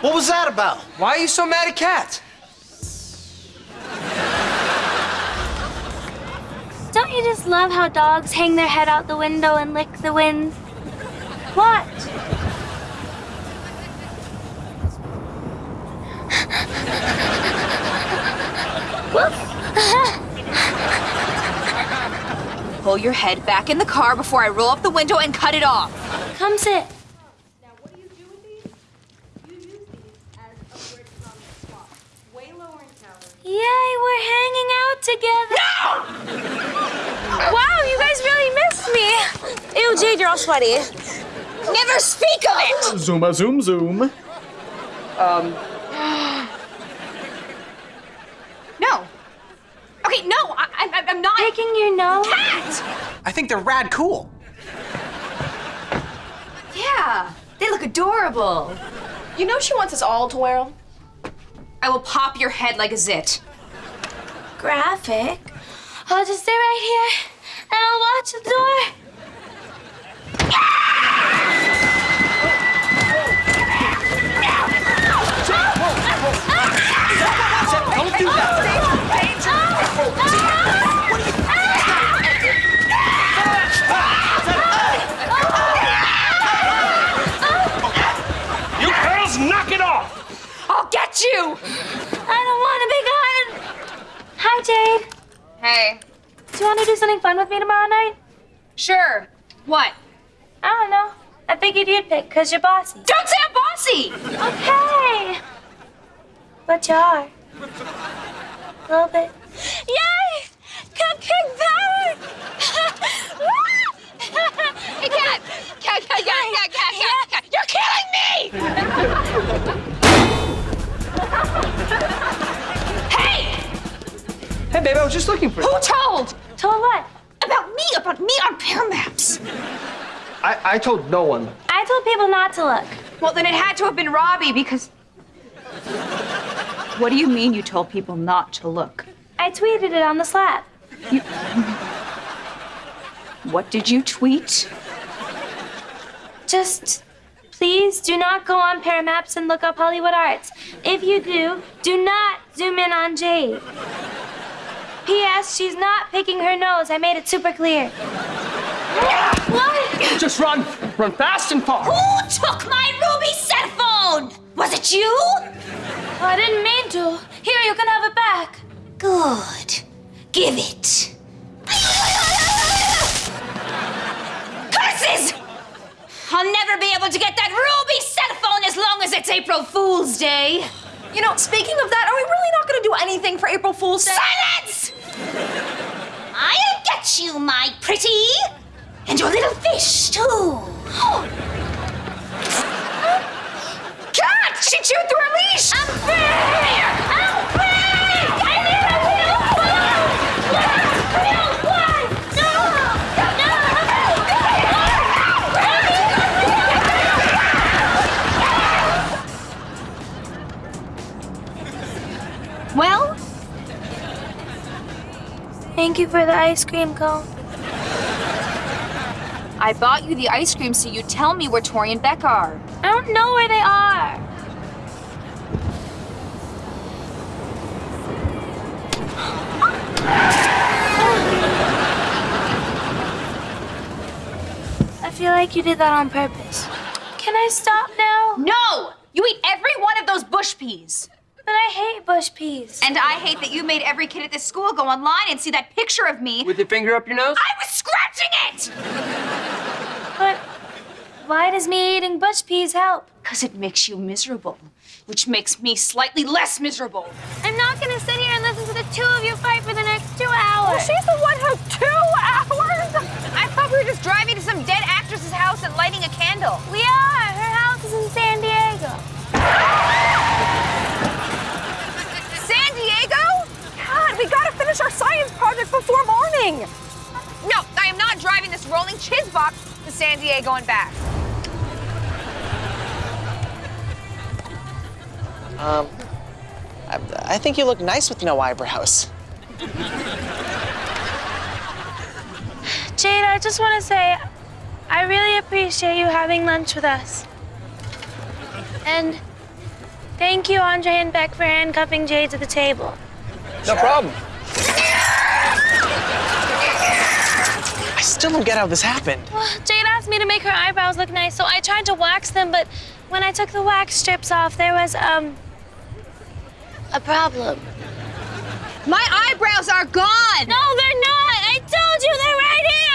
What was that about? Why are you so mad at Cat? Don't you just love how dogs hang their head out the window and lick the wind? What? Pull your head back in the car before I roll up the window and cut it off. Come sit. Now, what do you do with these? You use these as upward common swap. Way lower in calories. Yay, we're hanging out together. No! Wow, you guys really missed me. Ew, Jade, you're all sweaty. Never speak of it! Zuma zoom zoom. Um. no. Okay, no, I, I, I'm not. Picking your nose? Cat! I think they're rad cool. Yeah, they look adorable. You know she wants us all to wear them. I will pop your head like a zit. Graphic. I'll just stay right here and I'll watch the door. Don't do that. You girls, knock it off! I'll get you! I don't want to be gone. Hi, Jade. Hey, Do you want to do something fun with me tomorrow night? sure. What? I don't know. I figured you'd pick because you're bossy. Don't say I'm bossy! Okay. But you are. A little bit. Yay! Cupcake power! Hey, Cat! Cat, Cat, Cat, Cat, Cat, Cat, Cat! You're killing me! Was just looking for you. Who told? Told what? About me, about me on Pear Maps. I, I told no one. I told people not to look. Well, then it had to have been Robbie because. What do you mean you told people not to look? I tweeted it on the slab. What did you tweet? Just please do not go on Pear Maps and look up Hollywood Arts. If you do, do not zoom in on Jade. P.S. She's not picking her nose. I made it super clear. What? Just run. Run fast and far. Who took my Ruby cell phone? Was it you? Oh, I didn't mean to. Here, you can have it back. Good. Give it. Curses! I'll never be able to get that Ruby cell phone as long as it's April Fool's Day. You know, speaking of that, are we really not going to do anything for April Fool's Day? Silence! Get you, my pretty. And your little fish, too. Cat! She chewed Thank you for the ice cream cone. I bought you the ice cream so you tell me where Tori and Beck are. I don't know where they are. I feel like you did that on purpose. Can I stop now? No! You eat every one of those bush peas. But I hate bush peas. And I hate that you made every kid at this school go online and see that picture of me. With your finger up your nose? I was scratching it! But why does me eating bush peas help? Because it makes you miserable, which makes me slightly less miserable. I'm not gonna sit here and listen to the two of you fight for the next two hours. Well, she's the one who's two hours? I thought we were just driving to some dead actress's house and lighting a candle. We are. Her house is in San Diego. Before. No, I am not driving this rolling chiz box to San Diego and back. Um, I, I think you look nice with no eyebrows. Jade, I just want to say, I really appreciate you having lunch with us. And Thank you, Andre and Beck, for handcuffing Jade to the table. No problem. I still don't get how this happened. Jade asked me to make her eyebrows look nice, so I tried to wax them, but when I took the wax strips off, there was, um, a problem. My eyebrows are gone! No, they're not! I told you they're right here!